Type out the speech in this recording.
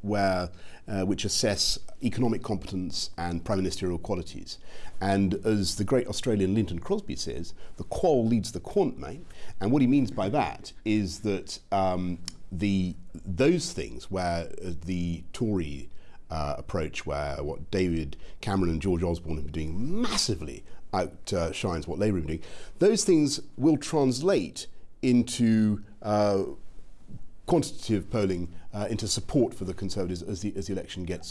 where uh, which assess economic competence and prime ministerial qualities. And as the great Australian Lynton Crosby says, the qual leads the quant, mate. And what he means by that is that um, the those things where uh, the Tory uh, approach, where what David Cameron and George Osborne have been doing massively outshines what Labour have been doing, those things will translate into uh, quantitative polling uh, into support for the Conservatives as the, as the election gets,